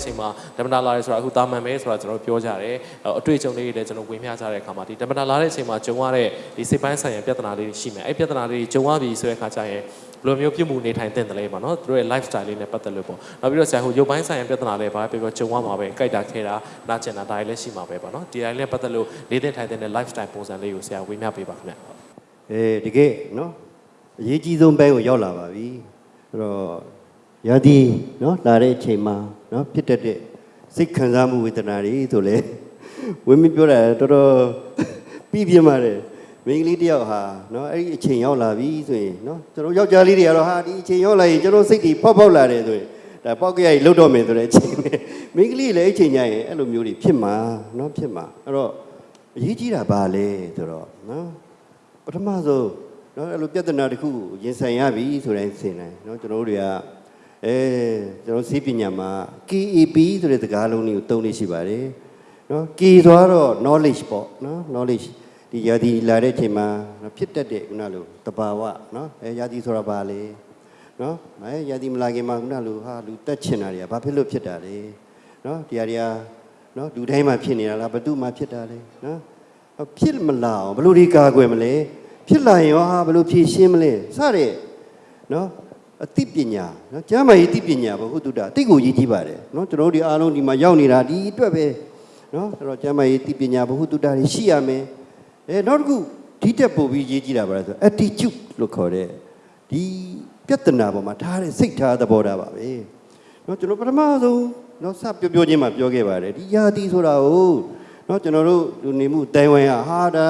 တဲ့အချိန်မှာဓမ္မတာလာရဲဆိုတာအခုတာမန်ပဲဆိုတာကျွန်တော်ပြောကြတယ်အတွေ့အကြုံလေးတွေလည်းကျွန်တော်ဝေမျှကြတဲ့အခါမှာဒီဓမ္မတာလာတဲ့အချိန်မှာဂျုံရတဲ့ဒီစိတ်ပိုင်းဆိုင်ရာပြဿနာလေးတွေရှိမယ်အဲ့ပြဿနာလေးတွေဂျုံရပြီဆိုတဲ့အခါကျရင်ဘယ်လိုမျိုးပြုမှုနေထိုင်တဲ့တယ်လဲပေါ့နော်သူတို့ရဲ့ lifestyle လေးနဲ့ပတ်သက်လို့ပေါ့နောက်ပြီးတော့ဆရာဟိုရုပ်ပိုင်းဆိုင်ရာပြဿနာလေးဘာပဲပြောပြောဂျုံရမှာပဲကြိုက်တာခဲတာနာကျင်တာဒါတွေလည်းရှိမှာပဲပေါ့နော်ဒီတိုင်းလည်းပတ်သက်လို့နေတဲ့ထိုင်တဲ့ lifestyle ပုံစံလေးကိုဆရာဝေမျှပေးပါခင်ဗျအဲတကယ်နော်အရေးကြီးဆုံးဘဲကိုရောက်လာပါပြီအဲ့တော့ရာသီနော်လာတဲ့အချိန်မှာ နော်ဖြစ်တတ်တဲ့စိတ်ခံစားမှုဝေဒနာတွေဆိုလေဝင်းမပြောတာတော်တော်ပြီးပြင်းပါတယ်မိန်းကလေးတယောက်ဟာနော်အဲ့ဒီအချိန်ရောက်လာပြီဆိုရင်နော်ကျွန်တော်ယောက်ျားလေးတွေကတော့ဟာဒီအချိန်ရောက်လာရင်ကျွန်တော်စိတ်တွေပေါက်ပေါက်လာတယ်ဆိုရင်ဒါပေါက်ကြရည်လုတ်တော့မယ်ဆိုတဲ့အချိန်ပဲမိန်းကလေးလည်းအချိန်ညရင်အဲ့လိုမျိုးတွေဖြစ်မှာနော်ဖြစ်မှာအဲ့တော့အရေးကြီးတာဘာလဲဆိုတော့နော်ပထမဆုံးနော်အဲ့လိုပြဿနာတစ်ခုရင်ဆိုင်ရပြီဆိုတဲ့အချိန်တိုင်းနော်ကျွန်တော်တို့တွေက အဲကျွန်တော်စီးပညာမှာ KEP ဆိုတဲ့စကားလုံးတွေကိုသုံးလေးရှိပါတယ်နော် K သွားတော့ knowledge ပေါ့နော် knowledge ဒီယာတီလာတဲ့အချိန်မှာဖြစ်တတ်တဲ့ခုနလိုတဘာဝနော်အဲယာတီဆိုတာဘာလဲနော်အဲယာတီမလာခင်မှာခုနလိုဟာလူတက်ချင်တာတွေကဘာဖြစ်လို့ဖြစ်တာလဲနော်ဒီဟာတွေကနော်လူတိုင်းမှာဖြစ်နေတာလားဘသူမှဖြစ်တာလဲနော်ဖြစ်မလာအောင်ဘယ်လိုဒီကာကွယ်မလဲဖြစ်လာရင်ရောဟာဘယ်လိုဖြေရှင်းမလဲစတဲ့နော် အသိပညာနော်ကျမ်းမာရေးသိပညာဘဟုတုတ္တအသိကိုရည်ကြီးပါတယ်နော်ကျွန်တော်တို့ဒီအားလုံးဒီမှာရောက်နေတာဒီအတွက်ပဲနော်အဲ့တော့ကျမ်းမာရေးသိပညာဘဟုတုတ္တတွေရှိရမယ်အဲနောက်တစ်ခုဒီတက်ပို့ပြီးရည်ကြီးတာပါလဲဆို attitude လို့ခေါ်တဲ့ဒီပြဿနာပေါ်မှာထားတဲ့စိတ်ထားသဘောထားပါပဲနော်ကျွန်တော်ပထမဆုံးနော်စပြောပြောချင်းမှပြောခဲ့ပါတယ်ဒီယာတိဆိုတာကိုနော်ကျွန်တော်တို့လူနေမှုတိုင်ဝမ်ဟာဒါ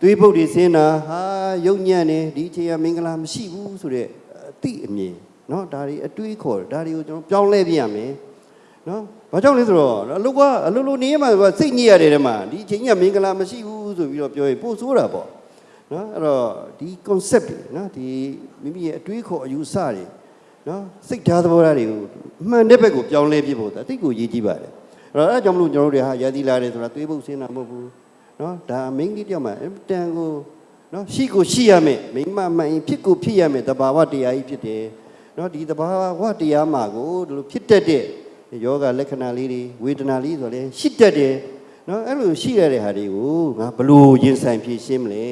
သွေးပုတ်တွေဆင်းတာဟာယုံညံ့နေဒီအချိန်ကမင်္ဂလာမရှိဘူးဆိုတော့ အတိအမြင်เนาะဒါတွေအတွေးခေါ်ဒါတွေကိုကျွန်တော်ပြောင်းလဲပြရမယ်เนาะဘာကြောင့်လဲဆိုတော့အလုကအလုလုနေရမှာစိတ်ညစ်ရတယ်တဲ့မှာဒီအချိန်ကမင်္ဂလာမရှိဘူးဆိုပြီးတော့ပြောရင်ပို့ဆိုးတာပေါ့เนาะအဲ့တော့ဒီ concept တွေเนาะဒီမိမိရဲ့အတွေးခေါ်အယူဆတွေเนาะစိတ်ထားသဘောထားတွေကိုအမှန်တဲ့ဘက်ကိုပြောင်းလဲပြဖို့ဒါတိတ်ကိုရေးကြည့်ပါတယ် အဲ့တော့အဲ့ဒါကြောင့်မလို့ကျွန်တော်တို့တွေဟာရာသီလာတယ်ဆိုတာသွေးပုတ်ဆင်းတာမဟုတ်ဘူးเนาะဒါမိန်းကလေးတယောက်မှအင်တန်ကို နော်ရှိကိုရှိရမယ်မိမမှန်ရင်ဖြစ်ကိုဖြစ်ရမယ်တဘာဝတရားကြီးဖြစ်တယ်နော်ဒီတဘာဝတရားမှာကိုဒီလိုဖြစ်တတ်တဲ့ယောဂလက္ခဏာလေးတွေဝေဒနာလေးဆိုလဲရှိတတ်တယ်နော်အဲ့လိုရှိရတဲ့ဟာတွေကိုငါဘလို့ရင်ဆိုင်ဖြည့်ရှင်းမလဲ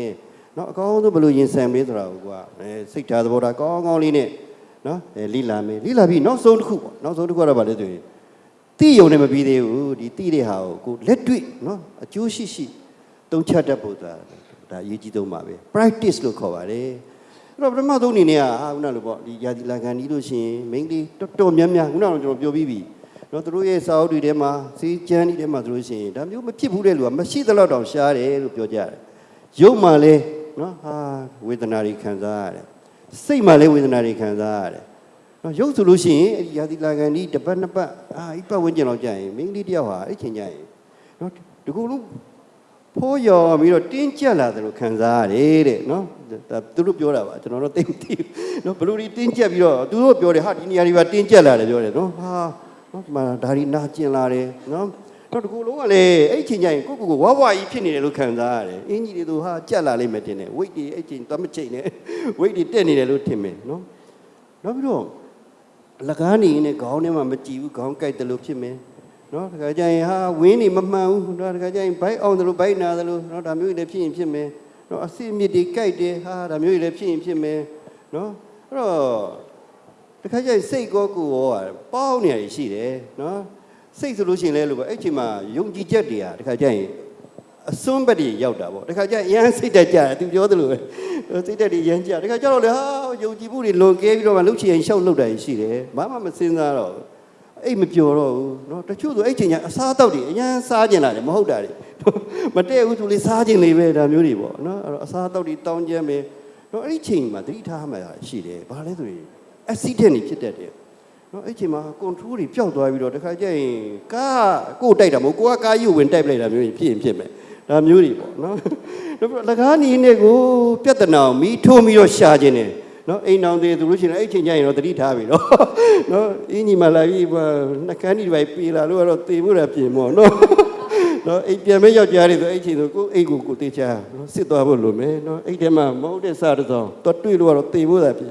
နော်အကောင်းဆုံးဘလို့ရင်ဆိုင်မလဲဆိုတာကိုကအဲစိတ်ထားသဘောထားကောင်းကောင်းလေးနဲ့နော်အဲလိလာမယ်လိလာပြီးနောက်ဆုံးတစ်ခုပေါ့နောက်ဆုံးတစ်ခုကတော့ဗာလဲဆိုရင်တိယုံနဲ့မပြီးသေးဘူးဒီတိတဲ့ဟာကိုကိုလက်တွေ့နော်အကျိုးရှိရှိသုံးချတတ်ဖို့ဆိုတာ ဒါအရေးကြီးဆုံးပါပဲ practice လို့ခေါ်ပါတယ်အဲ့တော့ပထမဆုံးအနေနဲ့ကဟာခုနလိုပေါ့ဒီယာဒီလာကန်ဒီလို့ရှိရင် main လေးတော်တော်များများခုနကတော့ကျွန်တော်ပြောပြီးပြီနော်သူတို့ရဲ့စာအုပ်တွေထဲမှာစီးကျန်းတွေထဲမှာသူတို့ရှိရင်ဒါမျိုးမဖြစ်ဘူးတဲ့လူကမရှိသလောက်တောင်ရှားတယ်လို့ပြောကြတယ်ရုပ်မှလည်းနော်ဟာဝေဒနာတွေခံစားရတယ်စိတ်မှလည်းဝေဒနာတွေခံစားရတယ်နော်ရုပ်ဆိုလို့ရှိရင်အဲ့ဒီယာတိလာကန်ဒီတစ်ပတ်နှစ်ပတ်အာဤပတ်ဝန်းကျင်လောက်ကြာရင်မိန်းကလေးတယောက်ဟာအဲ့ချိန်ကြာရင်နော်ဒီကုလုံး ဖိုးရော်ပြီးတော့တင်းကျပ်လာတယ်လို့ခံစားရတယ်တဲ့နော်ဒါသူတို့ပြောတာပါကျွန်တော်တို့သိမသိဘူးနော်ဘလူဒီတင်းကျပ်ပြီးတော့သူတို့ပြောတယ်ဟာဒီနေရာတွေပါတင်းကျပ်လာတယ်ပြောတယ်နော်ဟာနော်ဒီမှာဒါဒီနာကျင်လာတယ်နော်တော့ဒီကုလုံးကလည်းအဲ့ချိန်ကြာရင်ကိုကိုကိုဝါဝါကြီးဖြစ်နေတယ်လို့ခံစားရတယ်အင်ကြီးတွေသူဟာကြက်လာလိမ့်မယ်တင်တယ်ဝိတ်တွေအဲ့ချိန်တမချိန်နဲ့ဝိတ်တွေတက်နေတယ်လို့ထင်မယ်နော်နောက်ပြီးတော့လကားနေနဲ့ခေါင်းထဲမှာမကြည့်ဘူးခေါင်းကိုက်တယ်လို့ဖြစ်မယ် နော်တခါကျရင်ဟာဝင်းနေမမှန်ဘူးနော်တခါကျရင်ဘိုက်အောင်တယ်လို့ဘိုက်နာတယ်လို့နော်ဒါမျိုးတွေလည်းဖြစ်ရင်ဖြစ်မယ်နော်အစစ်မြစ်တွေကိုက်တယ်ဟာဒါမျိုးတွေလည်းဖြစ်ရင်ဖြစ်မယ်နော်အဲ့တော့တခါကျရင်စိတ်ကောကိုယ်ရောပေါင်းနေရရှိတယ်နော်စိတ်ဆိုလို့ရှိရင်လည်းလို့ပဲအဲ့ချိန်မှာယုံကြည်ချက်တွေဟာတခါကျရင်အစွန်းဘက်တွေရောက်တာပေါ့တခါကျရင်အရန်စိတ်တက်ကြတယ်သူပြောသလိုပဲစိတ်တက်တွေရမ်းကြတခါကျတော့လေဟာယုံကြည်မှုတွေလွန်ကဲပြီးတော့မှလှုပ်ချင်ရင်ရှောက်လှုပ်တာရှိတယ်ဘာမှမစင်စားတော့ အိတ်မပျော်တော့ဘူးเนาะတချို့ဆိုအဲ့ချိန်ကျအစားအသောက်တွေအရန်စားကျင်လာတယ်မဟုတ်တာတွေမတည့်ဘူးသူလေးစားကျင်နေပဲဒါမျိုးတွေပေါ့เนาะအဲ့တော့အစားအသောက်တွေတောင်းကျမ်းမယ်เนาะအဲ့ဒီချိန်မှာသတိထားမှရှိတယ်ဘာလဲဆိုရင် accident တွေဖြစ်တတ်တယ် နော်အဲ့ချိန်မှာ control တွေပျောက်သွားပြီးတော့တခါကျရင်ကားကိုယ်တိုက်တာမဟုတ်ကိုကကားယူဝင်တိုက်ပလိုက်တာမျိုးဖြစ်ရင်ဖြစ်မယ်ဒါမျိုးတွေပေါ့နော်နောက်လကားနီးနဲ့ကိုပြဿနာကိုမီးထိုးပြီးတော့ရှာခြင်းတယ် နော်အိမ်အောင်သေးသူလို့ရှိရင်အဲ့ချိန်ကျရင်တော့တတိထားပြီတော့နော်အင်းကြီးမလာပြီးနှကန်းကြီးတွေပြေလာလို့ကတော့တေဖို့ရပြင်မောနော်နော်အိမ်ပြန်မဲ့ယောက်ျားတွေဆိုအဲ့ချိန်ဆိုကိုအိမ်ကိုကိုတေချာနော်စစ်သွားဖို့လိုမယ်နော်အဲ့ထဲမှာမဟုတ်တဲ့စားတစ်စောင်းတော့တွေ့လို့ကတော့တေဖို့ရပြင်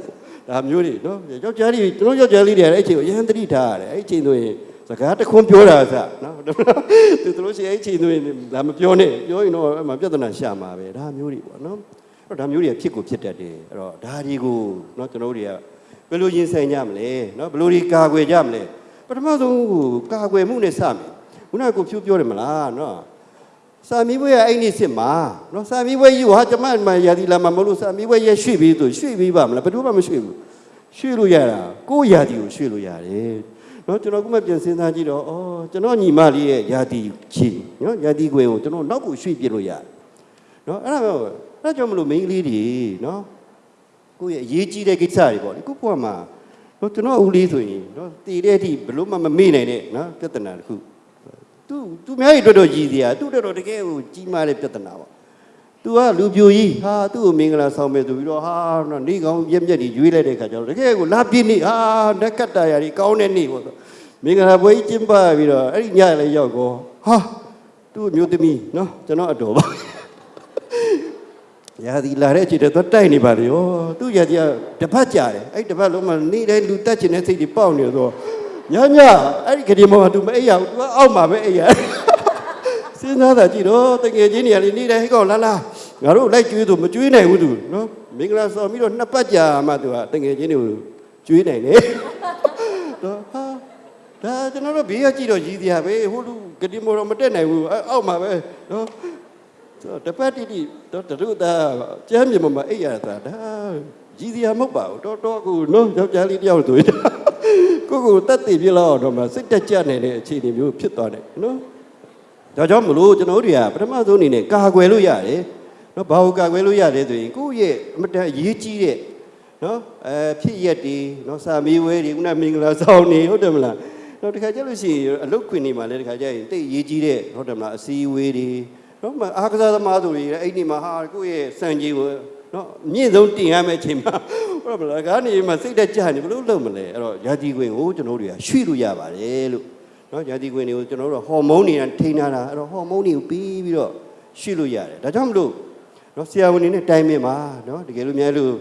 ဒါမျိုးတွေနော်ယောက်ျားတွေကျွန်တော်ယောက်ျားလေးတွေအဲ့ချိန်ကိုရဟန်းတတိထားရတယ်အဲ့ချိန်ဆိုရင်စကားတစ်ခွန်းပြောတာစနော်သူတို့ရှိအဲ့ချိန်တွေဒါမပြောနဲ့ပြောရင်တော့အဲ့မှာပြဿနာရှာမှာပဲဒါမျိုးတွေပေါ့နော်အဲ့ တော့ဒါမျိုးတွေဖြစ်ကိုဖြစ်တတ်တယ်အဲ့တော့ဒါတွေကိုနော်ကျွန်တော်တို့တွေကဘယ်လိုရင်ဆိုင်ကြမလဲနော်ဘယ်လိုဒီကာကွယ်ကြမလဲပထမဆုံးဟိုကာကွယ်မှုနဲ့စမယ်ခုနကကိုဖြူပြောတယ်မလားနော်စာမီးဘွဲအဲ့ဒီစစ်မှာနော်စာမီးဘွဲယူဟာကျမမရာဒီလာမမလို့စာမီးဘွဲရရွှေ့ပြီးဆိုရွှေ့ပြီးပါမလားဘယ်သူမှမရွှေ့ဘူးရွှေ့လို့ရတာကိုယ့်ရာဒီကိုရွှေ့လို့ရတယ်နော်ကျွန်တော်ကမှပြန်စဉ်းစားကြည့်တော့ဩကျွန်တော်ညီမလေးရဲ့ရာဒီချီနော်ရာဒီခွေကိုကျွန်တော်နောက်ကိုရွှေ့ပြစ်လို့ရတယ် နော်အဲ့ဒါပဲအဲ့ဒါကြောင့်မလို့မိန်းကလေးတွေနော်ကိုယ့်ရဲ့အရေးကြီးတဲ့ကိစ္စတွေပေါ့လေကိုယ့်ဘဝမှာနော်ကျွန်တော်ဦးလေးဆိုရင်နော်တည်တဲ့အထိဘလို့မှမမေ့နိုင်တဲ့နော်ပြဿနာတစ်ခုသူသူများကြီးတော်တော်ကြီးစရာသူတော်တော်တကယ်ကိုကြီးမားတဲ့ပြဿနာပေါ့သူကလူပြိုကြီးဟာသူ့ကိုမင်္ဂလာဆောင်မယ်ဆိုပြီးတော့ဟာနော်နေကောင်းရက်မျက်ကြီးရွေးလိုက်တဲ့ခါကျတော့တကယ်ကိုလာပြည့်နေဟာနက်ကတ်တာရာကြီးကောင်းတဲ့နေ့ပေါ့ဆိုမင်္ဂလာပွဲကြီးကျင်းပပြီးတော့အဲ့ဒီညလည်းရောက်ကောဟာသူ့မျိုးသမီးနော်ကျွန်တော်အတော်ပါ ရာဒီလာတဲ့အချိန်တော့တိုက်နေပါလေရောသူ့ရာကြီးကတစ်ဖက်ကြတယ်အဲ့ဒီတစ်ဖက်လုံးမှာနေတိုင်းလူတက်ချင်တဲ့စိတ်တွေပေါက်နေတော့ညညအဲ့ဒီကလေးမောကသူမအိပ်ရဘူးသူကအောက်မှာပဲအိပ်ရစဉ်းစားတာကြည့်တော့တကယ်ချင်းနေရာလေးနေတိုင်းဟဲ့ကောင်လာလာငါတို့လိုက်ကျွေးဆိုမကျွေးနိုင်ဘူးသူနော်မင်္ဂလာဆောင်ပြီးတော့နှစ်ပတ်ကြာမှသူကတကယ်ချင်းတွေကိုကျွေးနိုင်တယ်တော့ဟာဒါကျွန်တော်တို့ဘေးကကြည့်တော့ရည်စရာပဲဟိုလူကတိမောတော့မတက်နိုင်ဘူးအဲ့အောက်မှာပဲနော်ဆို တော့တပတ်တိတိတော့တရုသားကျမ်းမြေမှာအိပ်ရတာဒါကြီးစရာမဟုတ်ပါဘူးတော်တော်ကိုနော်ယောက်ျားလေးတယောက်ဆိုရင်ကိုကိုတက်တည်ပြလောက်တော့မှစိတ်တက်ကြနေတဲ့အခြေအနေမျိုးဖြစ်သွားတယ်နော်ဒါကြောင့်မလို့ကျွန်တော်တို့တွေကပထမဆုံးအနေနဲ့ကာကွယ်လို့ရတယ်နော်ဘာကိုကာကွယ်လို့ရတယ်ဆိုရင်ကိုယ့်ရဲ့အမတန်အရေးကြီးတဲ့နော်အဲဖြစ်ရက်တွေနော်စာမေးဝဲတွေခုနမင်္ဂလာဆောင်နေဟုတ်တယ်မလားနော်တခါကျလို့ရှိရင်အလုတ်ခွင်နေမှာလည်းတခါကျရင်တိတ်အရေးကြီးတဲ့ဟုတ်တယ်မလားအစည်းအဝေးတွေ နော်မအားကစားသမားဆိုတွေအဲ့ဒီမှာဟာကိုယ့်ရဲ့စံကြီးကိုနော်မြင့်ဆုံးတင်ရမယ့်အချိန်မှာဟုတ်ပါလားကနေမှစိတ်တက်ကြနေဘလို့လုပ်မလဲအဲ့တော့ယာတီခွင်ကိုကျွန်တော်တို့တွေကရွှေ့လို့ရပါတယ်လို့နော်ယာတီခွင်တွေကိုကျွန်တော်တို့ဟော်မုန်းတွေကထိန်းထားတာအဲ့တော့ဟော်မုန်းတွေကိုပြီးပြီးတော့ရွှေ့လို့ရတယ်ဒါကြောင့်မလို့နော်ဆရာဝန်တွေနဲ့တိုင်ပင်ပါနော်တကယ်လို့များလို့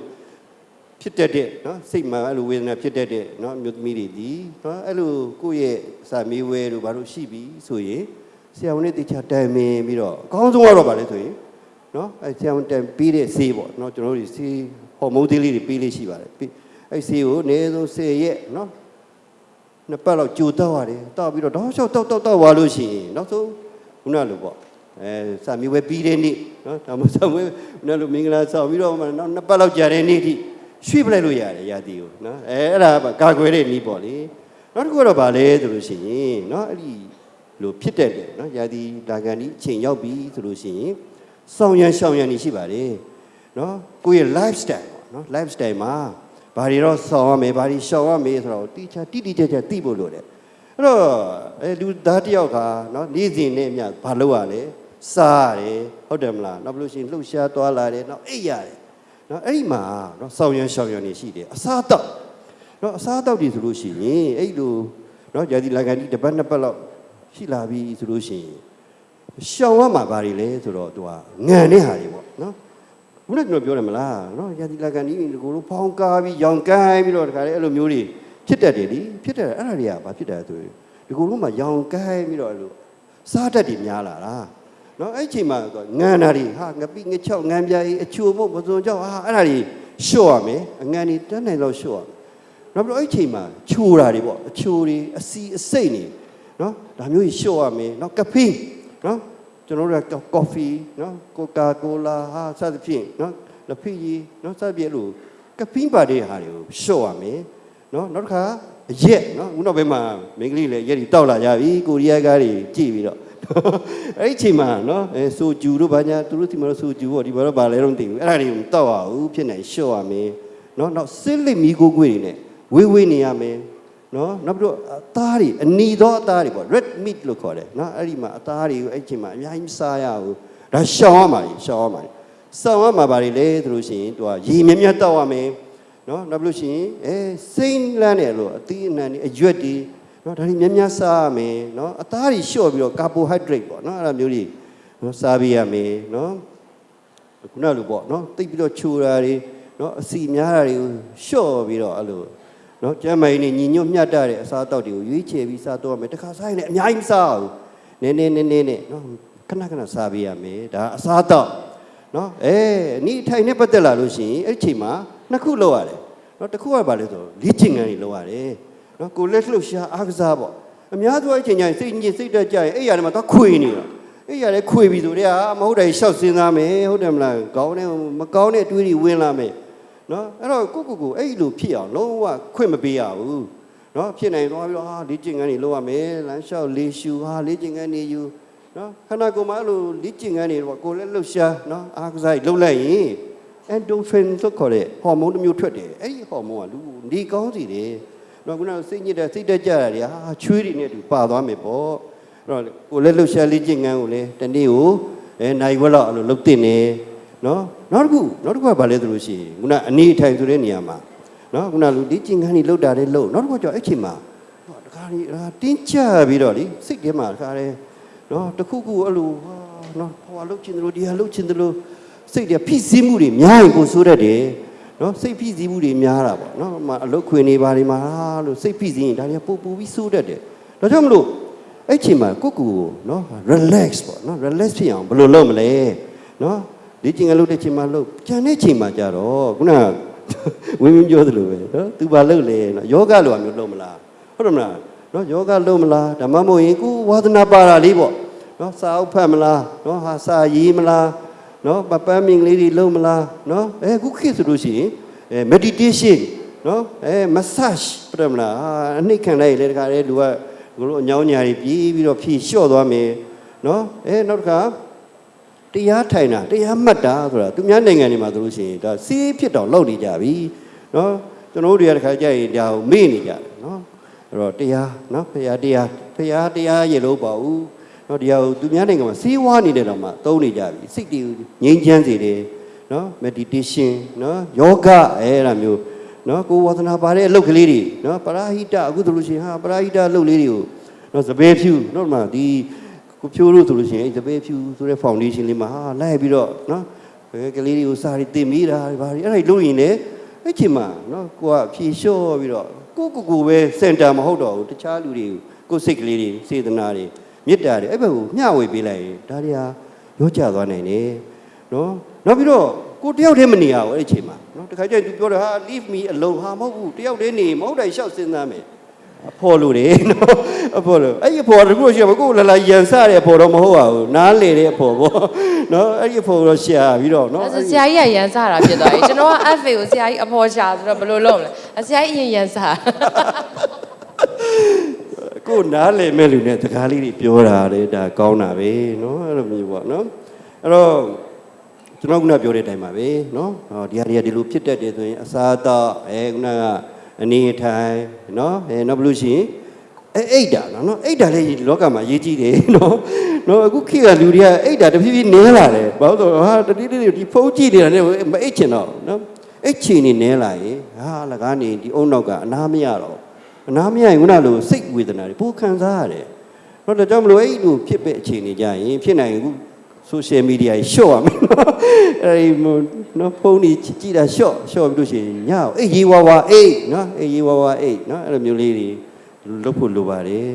ဖြစ်တတ်တဲ့နော်စိတ်မှာအဲ့လိုဝေဒနာဖြစ်တတ်တဲ့နော်အမျိုးသမီးတွေဒီနော်အဲ့လိုကိုယ့်ရဲ့စာမေးဝဲတို့ဘာလို့ရှိပြီဆိုရင် ဆရာဝန်နဲ့တေချာတိုင်ပင်ပြီးတော့အကောင်းဆုံးကတော့ဗာလဲဆိုရင်နော်အဲဆရာဝန်တိုင်ပြီးတဲ့ဆေးပေါ့နော်ကျွန်တော်တို့ဆေးဟော်မုန်းသေးလေးတွေပေးလေးရှိပါတယ်ပြီးအဲဆေးကိုအနည်းဆုံး10ရက်နော်နှစ်ပတ်လောက်ကြိုတောက်ရတယ်တောက်ပြီးတော့တောက်လျှောက်တောက်တောက်တောက်သွားလို့ရှိရင်နောက်ဆုံးခုနလိုပေါ့အဲစာမီဝဲပြီးတဲ့နေ့နော်ဒါမှမဟုတ်စာမီဝဲခုနလိုမင်္ဂလာဆောင်ပြီးတော့မှနောက်နှစ်ပတ်လောက်ကြာတဲ့နေ့ထိရွှေ့ပလိုက်လို့ရတယ်ရာသီကိုနော်အဲအဲ့ဒါကကာကွယ်တဲ့နည်းပေါ့လေနောက်တစ်ခုကတော့ဗာလဲဆိုလို့ရှိရင်နော်အဲ့ဒီ လို့ဖြစ်တတ်တယ်နော်ယာဒီလာကန်ဒီအချိန်ရောက်ပြီဆိုလို့ရှိရင်စောင်းရန်ရှောင်းရန်နေရှိပါတယ်နော်ကိုယ့်ရဲ့ lifestyle ပေါ့နော် lifestyle မှာဘာတွေတော့စောင်းရမယ်ဘာတွေရှောင်းရမယ်ဆိုတော့တိချာတိတိကျကျသိဖို့လိုတယ်အဲ့တော့အဲလူသားတစ်ယောက်ကနော်နေ့စဉ်နဲ့အမျှဘာလုပ်ရလဲစားရတယ်ဟုတ်တယ်မလားနောက်ဘလို့ရှိရင်လှုပ်ရှားသွားလာတယ်နောက်အိပ်ရတယ်နော်အဲ့ဒီမှာနော်စောင်းရန်ရှောင်းရန်နေရှိတယ်အစားတော့နော်အစားတော့ဒီဆိုလို့ရှိရင်အဲ့လိုနော်ယာဒီလာကန်ဒီတစ်ပတ်နှစ်ပတ်လောက် ရှိလာပြီဆိုလို့ရှိရင်ရှောင်ရမှာဘာတွေလဲဆိုတော့သူကငံတဲ့ဟာတွေပေါ့နော်ဘုရားကျွန်တော်ပြောတယ်မလားနော်ရာသီလာကန်ဒီကိုလိုဖောင်းကားပြီးရောင်ကိုင်းပြီးတော့တခါလေအဲ့လိုမျိုးတွေဖြစ်တတ်တယ်လीဖြစ်တတ်တယ်အဲ့ဒါတွေကဘာဖြစ်တတ်လဲဆိုရင်ဒီကိုလိုမှရောင်ကိုင်းပြီးတော့အဲ့လိုစားတတ်တယ်များလာတာနော်အဲ့ချိန်မှာသူကငံတာတွေဟာငပိငချောက်ငံပြားကြီးအချိုမို့မစုံကြောက်ဟာအဲ့ဒါတွေရှော့ရမယ်အငံတွေတန်းနိုင်တော့ရှော့ရမယ်နောက်ပြီးတော့အဲ့ချိန်မှာချိုတာတွေပေါ့အချိုတွေအစီအစိတ်နေ နော်ဒါမျိုးကြီးရှော့ရမယ်နော်ကဖေးနော်ကျွန်တော်တို့ကကော်ဖီနော်ကိုကာကိုလာဟာစသဖြင့်နော်လက်ဖီကြီးနော်စသဖြင့်လို့ကဖိပါတဲ့ဟာတွေကိုရှော့ရမယ်နော်နောက်တစ်ခါရက်နော်ဦးနောက်ဘက်မှာမိန်းကလေးလည်းရက်ကြီးတောက်လာကြပြီကိုရီးယားကားတွေကြည့်ပြီးတော့အဲ့ဒီအချိန်မှာနော်အဲဆိုဂျူတို့ဘာညာသူတို့ဒီမှာဆိုဂျူပေါ့ဒီမှာတော့ဘာလဲတော့မသိဘူးအဲ့ဒါတွေကိုတောက်ရအောင်ဖြစ်နေရှော့ရမယ်နော်နောက်စစ်လက်မီကိုကိုွေတွေနဲ့ဝေးဝေးနေရမယ် နော်နောက်ပြီးတော့အသားတွေအနီသောအသားတွေပေါ့ red meat လို့ခေါ်တယ်နော်အဲ့ဒီမှာအသားတွေကိုအဲ့ချိန်မှာအများကြီးမစားရဘူးဒါရှောင်ရမှာကြီးရှောင်ရမှာကြီးစောင်ရမှာပါလေလေသူလို့ရှိရင်သူကရေမြမြတောက်ရမယ်နော်နောက်ပြီးလို့ရှိရင်အဲစိမ့်လန်းတယ်လို့အသီးအနှံတွေအရွက်တွေနော်ဒါတွေမြမြစားရမယ်နော်အသားတွေလျှော့ပြီးတော့ carbohydrate ပေါ့နော်အဲ့လိုမျိုးတွေနော်စားပြရမယ်နော်ခုနလိုပေါ့နော်တိတ်ပြီးတော့ချိုတာတွေနော်အစီများတာတွေကိုလျှော့ပြီးတော့အဲ့လို နနော်ကျမ်းမာရေးနဲ့ညီညွတ်မျှတတဲ့အစားအသောက်တွေကိုရွေးချယ်ပြီးစားတော့ရမယ်တခါစားရင်လည်းအများကြီးမစားဘူးနည်းနည်းနည်းနည်းနဲ့နော်ခဏခဏစားပေးရမယ်ဒါအစားအသောက်နော်အဲနီးထိုင်နဲ့ပတ်သက်လာလို့ရှိရင်အဲ့ဒီချိန်မှာနှစ်ခုလောက်ရတယ်နော်တစ်ခုကဘာလဲဆိုလေ့ကျင့်ခန်းတွေလောက်ရတယ်နော်ကိုလက်လှုပ်ရှားအားကစားပေါ့အများသောအချိန်ကျရင်စိတ်ညစ်စိတ်တက်ကြရင်အဲ့ရတယ်မှာတော့ခွေနေတာအဲ့ရလည်းခွေပြီဆိုတော့မဟုတ်တယ်ရှောက်စဉ်းစားမယ်ဟုတ်တယ်မလားကောင်းတယ်မကောင်းတဲ့အတွေးတွေဝင်လာမယ် နော်အဲ့တော့ကိုကိုကိုအဲ့လိုဖြစ်အောင်လုံးဝခွင့်မပေးရဘူးနော်ဖြစ်နိုင်သွားပြီးတော့ဟာလေ့ကျင့်ခန်းတွေလုပ်ရမယ်လမ်းလျှောက်လေးရှူဟာလေ့ကျင့်ခန်းတွေယူနော်ခန္ဓာကိုယ်မှာအဲ့လိုလေ့ကျင့်ခန်းတွေတော့ကိုယ်လည်းလှုပ်ရှားနော်အားကစားလှုပ်လိုက်ရင် endorphin လို့ခေါ်တဲ့ဟော်မုန်းတစ်မျိုးထွက်တယ်အဲ့ဒီဟော်မုန်းကလူကိုနေကောင်းစေတယ်နော်ခုနကစိတ်ညစ်တဲ့စိတ်တက်ကြတာတွေဟာချွေးတွေနဲ့တူပါသွားမယ်ပေါ့အဲ့တော့ကိုယ်လည်းလှုပ်ရှားလေ့ကျင့်ခန်းကိုလည်းတနေ့ကိုအဲနိုင်ဝက်လောက်အဲ့လိုလှုပ်တင်နေ နော်နောက်တစ်ခုနောက်တစ်ခုကဘာလဲဆိုလို့ရှိရင်ခုနအနေအထိုင်ဆိုတဲ့နေရာမှာနော်ခုနလူဒီကျင်ခန်းကြီးလှုပ်တာလေးလှုပ်နောက်တစ်ခုကကြောင့်အဲ့ချိန်မှာဟောတခါကြီးအာတင်းချပြီးတော့လေစိတ်ထဲမှာတခါလေနော်တစ်ခုခုအဲ့လိုဟာနော်ဟိုဟာလှုပ်ချင်တယ်လို့ဒီဟာလှုပ်ချင်တယ်လို့စိတ်တွေဖိစီးမှုတွေများရင်ကိုဆိုးတတ်တယ်နော်စိတ်ဖိစီးမှုတွေများတာပေါ့နော်ဟိုမှာအလုတ်ခွေနေပါလိမ့်မှာလို့စိတ်ဖိစီးရင်ဒါတွေကပူပူပြီးဆိုးတတ်တယ်ဒါကြောင့်မလို့အဲ့ချိန်မှာကိုယ့်ကိုယ်ကိုနော် relax ပေါ့နော် relax ဖြစ်အောင်ဘယ်လိုလုပ်မလဲနော် ဒီချိန်ကလုပ်တဲ့ချိန်မှာလုပ်ကြံတဲ့ချိန်မှာကြတော့ခုနကဝင်းဝင်းပြောသလိုပဲနော်သူဘာလုပ်လဲနော်ယောဂလိုအမျိုးလုပ်မလားဟုတ်တယ်မလားနော်ယောဂလုပ်မလားဓမ္မမို့ရင်ကိုဝါသနာပါတာလေးပေါ့နော်စာအုပ်ဖတ်မလားနော်ဟာစာရေးမလားနော်ပပန်းမင်္ဂလေးတွေလုပ်မလားနော်အဲခုခေတ်ဆိုလို့ရှိရင်အဲ meditation နော်အဲ massage ပြတယ်မလားဟာအနှိတ်ခံလိုက်လေတခါလေလူကဘလို့အညောင်းညာတွေပြေးပြီးတော့ဖြည့်လျှော့သွားမယ်နော်အဲနောက်တစ်ခါ တရားထိုင်တာတရားမှတ်တာဆိုတာသူများနိုင်ငံတွေမှာဆိုလို့ရှိရင်ဒါစီးဖြစ်တော့လောက်နေကြပြီเนาะကျွန်တော်တို့တွေကတခါကြရင်ဒါကိုမေ့နေကြတယ်เนาะအဲ့တော့တရားเนาะဖရာတရားဖရာတရားရေလို့ပေါ့ဦးเนาะတရားကိုသူများနိုင်ငံမှာစီးဝါးနေတဲ့တော့မှသုံးနေကြပြီစိတ်တွေငြိမ်းချမ်းစေတယ်เนาะ meditation เนาะယောဂအဲ့ဒါမျိုးเนาะကိုယ်ဝါသနာပါတဲ့အလုပ်ကလေးတွေเนาะပရာဟိတအခုဆိုလို့ရှိရင်ဟာပရာဟိတအလုပ်လေးတွေကိုเนาะစပယ်ဖြူเนาะဒီမှာဒီ ကိုဖြိုးလို့ဆိုလို့ရှိရင်အဲ့တပည့်ဖြူဆိုတဲ့ foundation လေးမှာဟာလိုက်ပြီးတော့နော်ဘယ်ကလေးတွေကိုစာရီတင်မိတာဘာတွေအဲ့ဒါလုပ်ရင်လည်းအဲ့ချိန်မှာနော်ကိုကဖြေလျှော့ပြီးတော့ကိုကိုကိုပဲစင်တာမဟုတ်တော့ဘူးတခြားလူတွေကိုစိတ်ကလေးတွေစေတနာတွေမေတ္တာတွေအဲ့ဘက်ကိုမျှဝေပေးလိုက်ရင်ဒါတွေဟာရောကြသွားနိုင်တယ်နော်နောက်ပြီးတော့ကိုတယောက်တည်းမနေရဘူးအဲ့ဒီချိန်မှာနော်တခါကျရင် तू ပြောတယ်ဟာ leave me alone ဟာမဟုတ်ဘူးတယောက်တည်းနေမဟုတ်တိုင်းရှောက်စဉ်းစားမယ် အဖော်လို့တယ်နော်အဖော်လို့အဲ့ဒီအဖော်တကူရှိရမကိုလာလာရန်စတဲ့အဖော်တော့မဟုတ်ပါဘူးနားလေတဲ့အဖော်ပေါ့နော်အဲ့ဒီအဖော်တော့ရှာပြီးတော့နော်အဲ့ဒါဆရာကြီးကရန်စားတာဖြစ်သွားပြီကျွန်တော်က FA ကိုဆရာကြီးအဖော်ရှာဆိုတော့ဘယ်လိုလုပ်မလဲအဆရာကြီးအရင်ရန်စားကိုနားလေမဲ့လူနဲ့စကားလေးတွေပြောတာလေဒါကောင်းတာပဲနော်အဲ့လိုမျိုးပေါ့နော်အဲ့တော့ကျွန်တော်ကပြောတဲ့အတိုင်းပါပဲနော်ဟောဒီဟာတွေကဒီလိုဖြစ်တတ်တယ်ဆိုရင်အစာတော့အဲခုနက အနေအထိုင်နော်အဲနောက်ဘလို့ရှိရင်အဲအိတ်တာနော်နော်အိတ်တာလည်းလောကမှာရေးကြည့်တယ်နော်နော်အခုခေတ်ကလူတွေကအိတ်တာတဖြည်းဖြည်းနည်းလာတယ်ဘာလို့လဲဆိုတော့ဟာတတိတိဒီဖုန်းကြည့်နေတာနဲ့မအိတ်ချင်တော့နော်အိတ်ချင်နေနည်းလာရင်ဟာလကားနေဒီအုံနောက်ကအနာမရတော့အနာမရရင်ခုနလိုစိတ်ဝေဒနာတွေပိုခံစားရတယ်တော့ဒါကြောင့်မလို့အဲ့လိုဖြစ်တဲ့အခြေအနေကြရင်ဖြစ်နိုင်ရင်အခု social media ကြီးရှော့ရမယ်နော်အဲဒီနော်ဖုန်းကြီးကြည့်တာရှော့ရှော့ပြီးလို့ရှိရင်ညောအေးရေးဝါဝါအေးနော်အေးရေးဝါဝါအေးနော်အဲ့လိုမျိုးလေးတွေလုပ်ဖို့လိုပါတယ်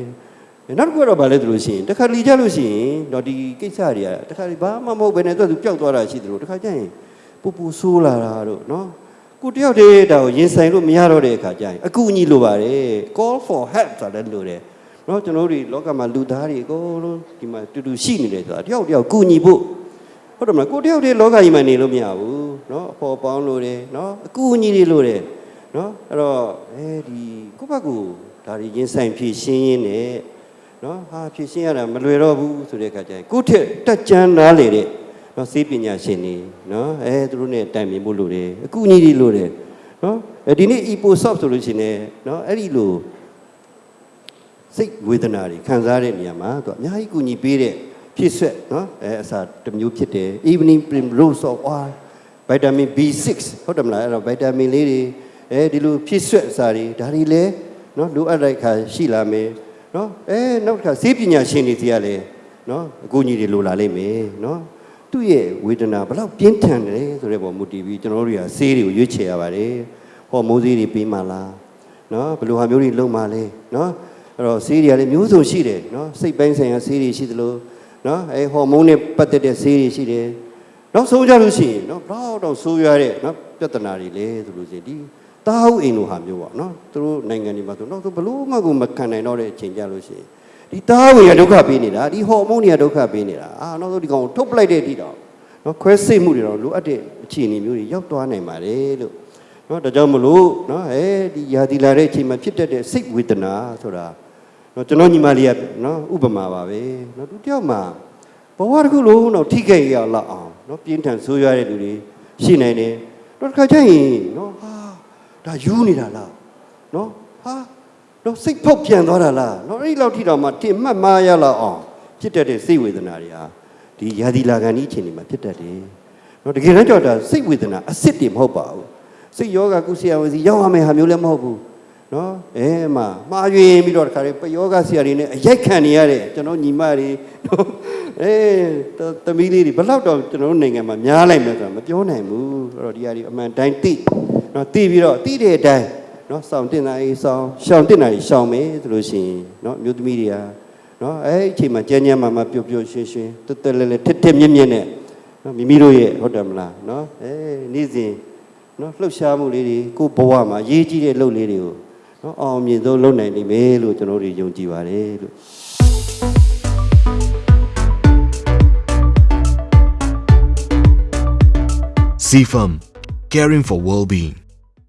နောက်တစ်ခုကတော့ဗာလဲဆိုလို့ရှိရင်တစ်ခါလီကြလို့ရှိရင်တော့ဒီကိစ္စတွေကတစ်ခါဘာမှမဟုတ်ဘဲနဲ့သူပျောက်သွားတာရှိသလိုတစ်ခါကျရင်ပူပူဆိုးလာတာတို့နော်ကိုတယောက်တည်းဒါကိုရင်ဆိုင်လို့မရတော့တဲ့အခါကျရင်အကူအညီလိုပါတယ် call for help ဆိုတာလည်းလိုတယ် နော်ကျွန်တော်တို့လောကမှာလူသားတွေအကုန်လုံးဒီမှာတူတူရှိနေတယ်ဆိုတာတယောက်တယောက်ကူညီဖို့ဟုတ်တယ်မလားကိုတယောက်တည်းလောကကြီးမှာနေလို့မရဘူးနော်အဖော်ပေါင်းလို့တယ်နော်အကူအညီတွေလို့တယ်နော်အဲ့တော့အဲဒီကိုယ့်ဘက်ကိုဒါတွေရင်ဆိုင်ဖြည့်ရှင်းရင်းနဲ့နော်ဟာဖြည့်ရှင်းရတာမလွယ်တော့ဘူးဆိုတဲ့အခါကျရင်ကိုယ့်ထက်တက်ကြမ်းနားလေတဲ့နော်စေပညာရှင်တွေနော်အဲသူတို့နဲ့တိုင်ပင်ဖို့လိုတယ်အကူအညီတွေလိုတယ်နော်အဲဒီနေ့ EPOSOP ဆိုလို့ရှိရင်လည်းနော်အဲ့ဒီလို စိတ်ဝေဒနာတွေခံစားတဲ့နေရာမှာသူကအများကြီးကူညီပေးတဲ့ဖြစ်ဆက်နော်အဲအစာတစ်မျိုးဖြစ်တယ် evening primrose of oil vitamin B6 ဟုတ်တယ်မလားအဲ့တော့ vitamin လေးတွေအဲဒီလိုဖြစ်ဆက်အစာတွေဒါတွေလည်းနော်လိုအပ်တဲ့အခါရှိလာမယ်နော်အဲနောက်တစ်ခါစေပညာရှင်တွေစီကလည်းနော်အကူအညီတွေလိုလာလိမ့်မယ်နော်သူ့ရဲ့ဝေဒနာဘယ်လောက်ပြင်းထန်တယ်ဆိုတဲ့ပုံမူတည်ပြီးကျွန်တော်တို့တွေကဆေးတွေကိုရွေးချယ်ရပါတယ်ဟော်မိုးဆေးတွေပေးမှလားနော်ဘယ်လိုဟာမျိုးတွေလုံမှာလဲနော် အဲ့တော့ဆေးတွေကလည်းမျိုးစုံရှိတယ်နော်စိတ်ပိုင်းဆိုင်ရာဆေးတွေရှိသလိုနော်အဲဟော်မုန်းနဲ့ပတ်သက်တဲ့ဆေးတွေရှိတယ်နောက်ဆုံးကြလို့ရှိရင်နော်ဘလောက်တော့ဆိုးရွားတဲ့နော်ပြဿနာတွေလဲဆိုလို့ရှိရင်ဒီတာဟုအိမ်လိုဟာမျိုးပေါ့နော်သူတို့နိုင်ငံတွေမှာဆိုတော့သူဘလို့မှကိုမခံနိုင်တော့တဲ့အချိန်ကြလို့ရှိရင်ဒီတာဟုရဒုက္ခပေးနေတာဒီဟော်မုန်းတွေကဒုက္ခပေးနေတာအာနောက်ဆုံးဒီကောင်ကိုထုတ်ပလိုက်တဲ့အထိတော့နော်ခွဲစိတ်မှုတွေတော့လိုအပ်တဲ့အခြေအနေမျိုးတွေရောက်သွားနိုင်ပါတယ်လို့နော်ဒါကြောင့်မလို့နော်အဲဒီယာတီလာတဲ့အချိန်မှာဖြစ်တတ်တဲ့စိတ်ဝေဒနာဆိုတာ နော်ကျွန်တော်ညီမလေးကနော်ဥပမာပါပဲနော်သူတယောက်မှာဘဝတစ်ခုလုံးတော့ထိခိုက်ရလောက်အောင်နော်ပြင်းထန်ဆိုးရွားတဲ့လူတွေရှိနိုင်တယ်တော့တစ်ခါကျရင်နော်ဟာဒါယူနေတာလားနော်ဟာတော့စိတ်ဖောက်ပြန်သွားတာလားနော်အဲ့ဒီလောက်ထိတော့မှတင်မှတ်မရလောက်အောင်ဖြစ်တတ်တဲ့စိတ်ဝေဒနာတွေဟာဒီယာတီလာကန်ဒီအချိန်တွေမှာဖြစ်တတ်တယ်နော်တကယ်တမ်းကြောက်တာစိတ်ဝေဒနာအစ်စ်တွေမဟုတ်ပါဘူးစိတ်ယောဂကုဆရာဝန်စီရောက်ရမယ်ဟာမျိုးလည်းမဟုတ်ဘူး နော်အဲမှာမှားယွင်းပြီးတော့တခါလေပယောဂဆရာတွေနဲ့အရိုက်ခံနေရတဲ့ကျွန်တော်ညီမတွေနော်အဲတသမီးလေးတွေဘယ်လောက်တော့ကျွန်တော်တို့နိုင်ငံမှာများလိုက်မယ်ဆိုတာမပြောနိုင်ဘူးအဲ့တော့ဒီဟာဒီအမှန်တိုင်းသိနော်သိပြီးတော့သိတဲ့အတိုင်းနော်စောင့်တင်တာကြီးစောင့်ရှောင်တင်တာကြီးရှောင်မယ်ဆိုလို့ရှိရင်နော်အမျိုးသမီးတွေကနော်အဲ့ဒီအချိန်မှာကြမ်းကြမ်းမာမာပျော်ပျော်ရွှင်ရွှင်တက်တက်လဲလဲထက်ထက်မြက်မြက်နဲ့နော်မိမိတို့ရဲ့ဟုတ်တယ်မလားနော်အဲနေ့စဉ်နော်လှုပ်ရှားမှုလေးတွေကိုယ့်ဘဝမှာရေးကြည့်တဲ့လှုပ်လေးတွေကို နော်အောင်မြင်ဆုံးလုပ်နိုင်လိမ့်မယ်လို့ကျွန်တော်တို့ယုံကြည်ပါတယ်လို့ CFAM, caring for well-being.